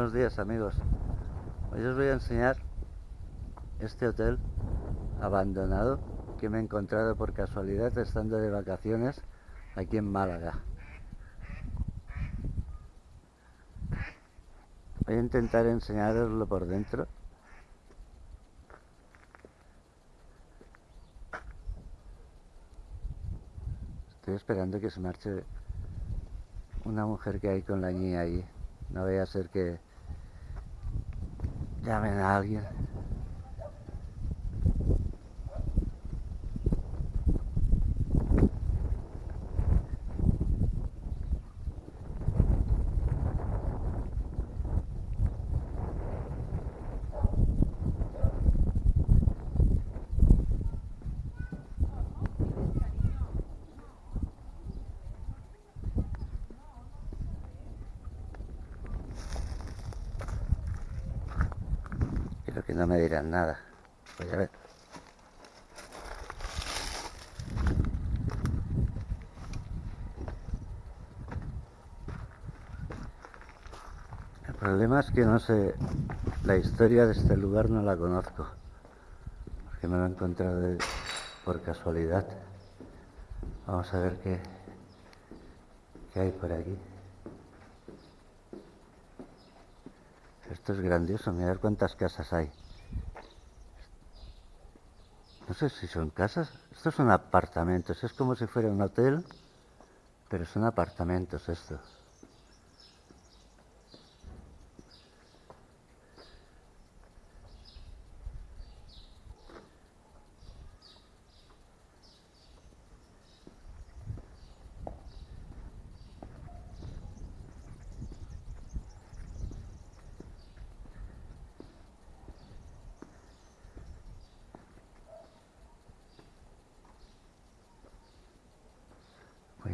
Buenos días amigos. Hoy os voy a enseñar este hotel abandonado que me he encontrado por casualidad estando de vacaciones aquí en Málaga. Voy a intentar enseñaroslo por dentro. Estoy esperando que se marche una mujer que hay con la niña ahí. No vaya a ser que llamen a alguien. Creo que no me dirán nada. Voy a ver. El problema es que no sé, la historia de este lugar no la conozco, porque me lo he encontrado por casualidad. Vamos a ver qué, qué hay por aquí. Esto es grandioso, mirad cuántas casas hay. No sé si son casas, estos son apartamentos, es como si fuera un hotel, pero son apartamentos estos.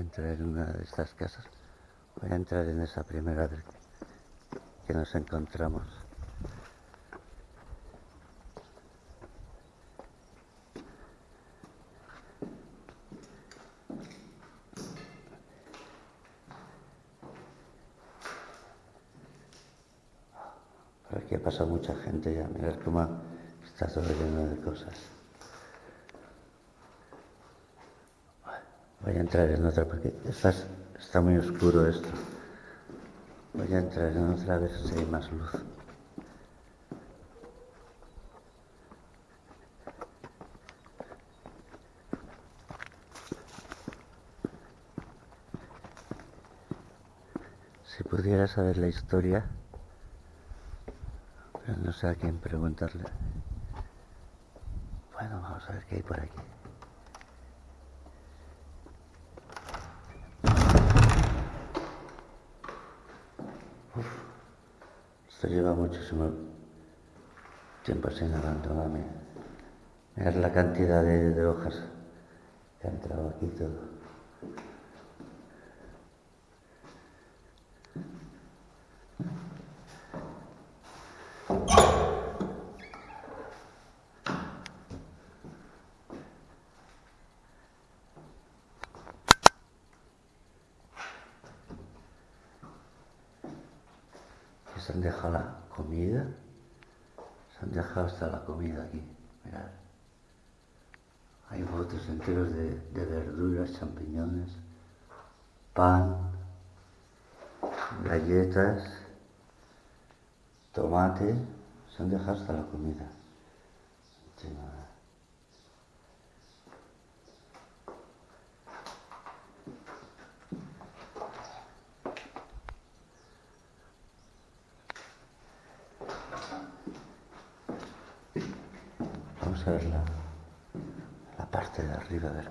A entrar en una de estas casas. Voy a entrar en esa primera vez que nos encontramos. Por aquí ha pasado mucha gente ya. Mirad cómo está todo lleno de cosas. Voy a entrar en otra porque está muy oscuro esto. Voy a entrar en otra a ver si hay más luz. Si pudiera saber la historia, pero no sé a quién preguntarle. Bueno, vamos a ver qué hay por aquí. Esto lleva muchísimo tiempo sin abandonarme. Mirad la cantidad de, de hojas que ha entrado aquí todo. Aquí se han dejado la comida. Se han dejado hasta la comida aquí. Mirad. Hay botes enteros de, verduras, champiñones, pan, galletas, tomate. Se han dejado hasta la comida. La, parte de arriba, a ver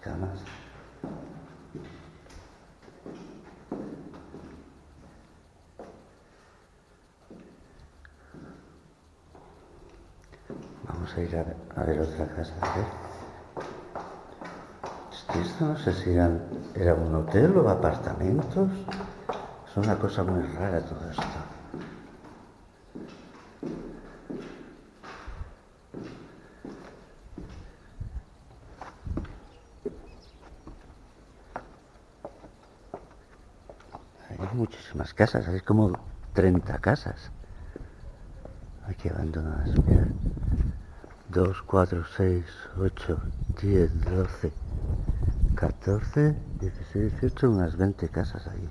camas. Vamos a ir a ver, otra casa. A. Es que esto no sé si era un hotel o apartamentos. Es una cosa muy rara todo esto. Hay muchísimas casas, hay como 30 casas aquí abandonadas. Mira. 2, 4, 6, 8, 10, 12, 14, 16, 18, unas 20 casas ahí.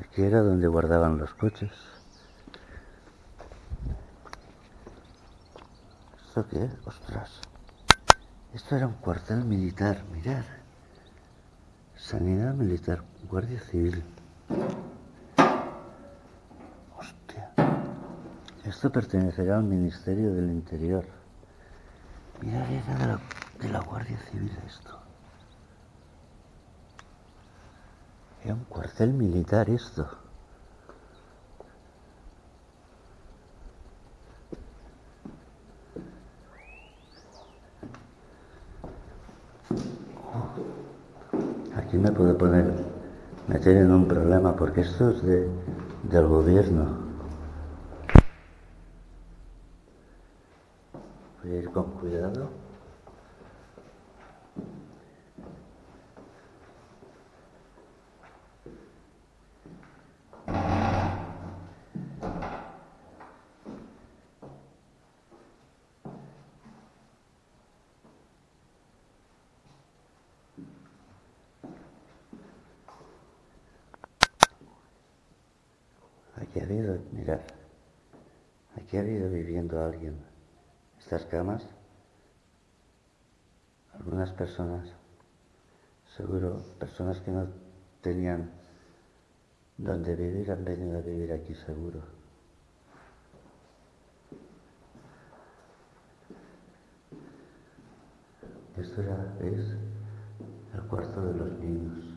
Aquí era donde guardaban los coches. ¿Esto qué es? Ostras. Esto era un cuartel militar, mirad. Sanidad militar, Guardia Civil. Hostia. Esto pertenecerá al Ministerio del Interior. Mirad, era de la, de la Guardia Civil esto. Era un cuartel militar esto. Aquí me puedo poner, meter en un problema porque esto es de, del gobierno. Voy a ir con cuidado. Aquí ha habido, mirad, aquí ha habido viviendo alguien. Estas camas, algunas personas, seguro, personas que no tenían donde vivir han venido a vivir aquí seguro. Esto ya es el cuarto de los niños.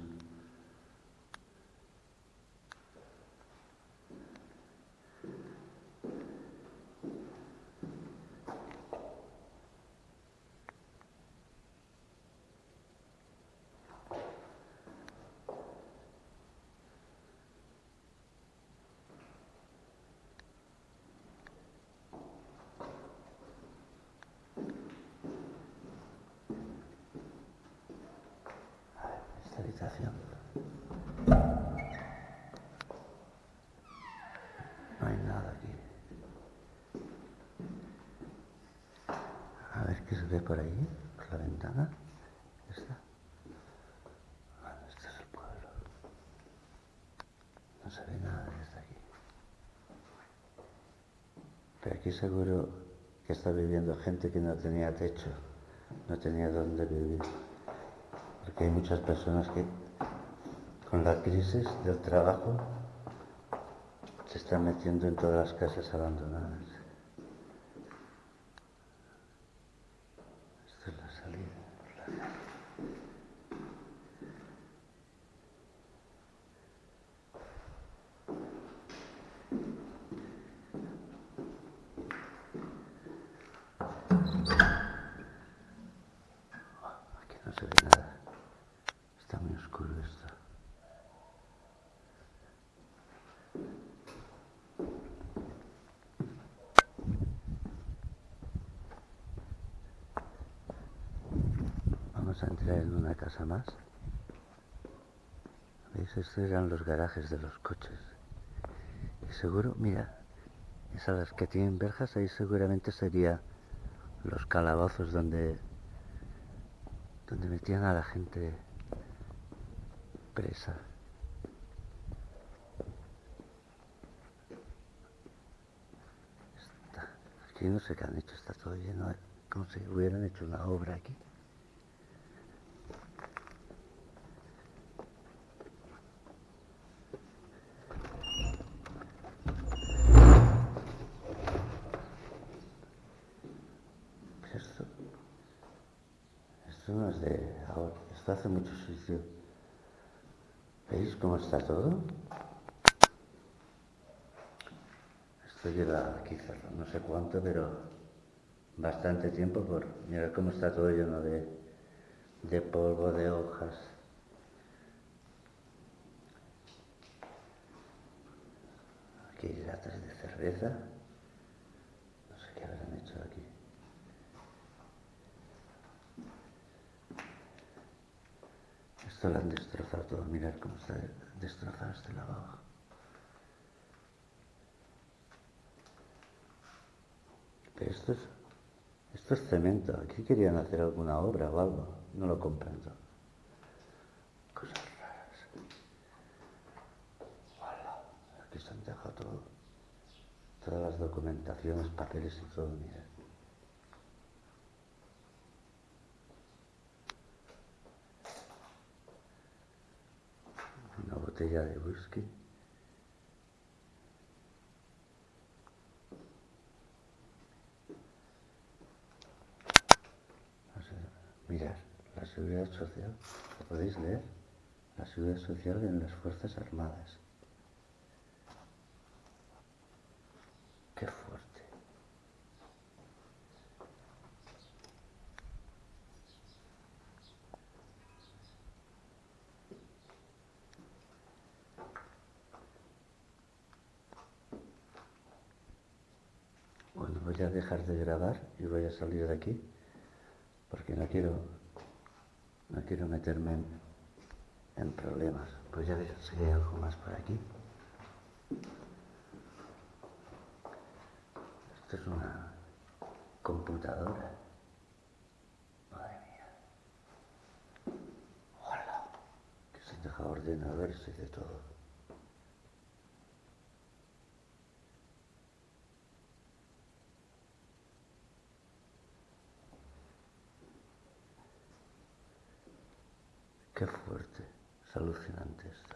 No hay nada aquí. A ver qué se ve por ahí, por la ventana. ¿Esta? Este es el pueblo. No se ve nada desde aquí. Pero aquí seguro que está viviendo gente que no tenía techo, no tenía dónde vivir porque hay muchas personas que con la crisis del trabajo se están metiendo en todas las casas abandonadas. Esta es la salida. Aquí no se ve nada. Está muy oscuro esto. Vamos a entrar en una casa más. ¿Veis? Estos eran los garajes de los coches. Y seguro, mira, esas que tienen verjas, ahí seguramente sería los calabozos donde donde metían a la gente presa. Aquí no sé qué han hecho, está todo lleno de... como si hubieran hecho una obra aquí. Pero esto, Esto no es de ahora, esto hace mucho sitio. ¿Veis cómo está todo? Esto lleva aquí no sé cuánto, pero bastante tiempo por mirar cómo está todo lleno de, de polvo, de hojas. Aquí hay latas de cerveza. No sé qué habrán hecho aquí. Esto lo han destrozado todo. Mirar cómo está destrozado este lavabo. Pero esto es, esto es cemento. Aquí querían hacer alguna obra o algo. No lo comprendo. Cosas raras. Aquí se han dejado todo. Todas las documentaciones, papeles y todo, mira. Una botella de whisky. Mirad, la seguridad social, ¿lo podéis leer? La seguridad social en las Fuerzas Armadas. Qué fuerte. Bueno, voy a dejar de grabar y voy a salir de aquí porque no quiero, no quiero meterme en, problemas. Pues ya ver si hay algo más por aquí. Esto es una computadora. Madre mía. Hola. Que se deja ordenadores y de todo. Qué fuerte, es alucinante esto.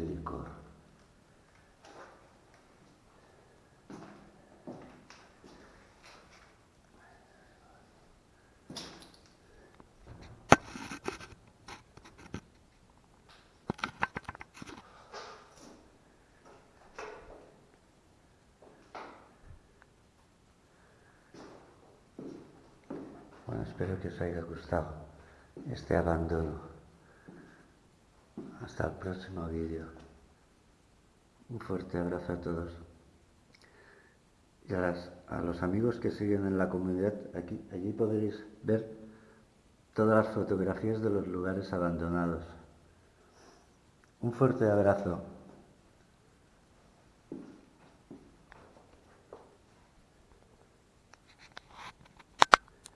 De. Bueno, espero que os haya gustado este abandono. Hasta el próximo vídeo. Un fuerte abrazo a todos. Y a, los amigos que siguen en la comunidad, aquí, allí podréis ver todas las fotografías de los lugares abandonados. Un fuerte abrazo.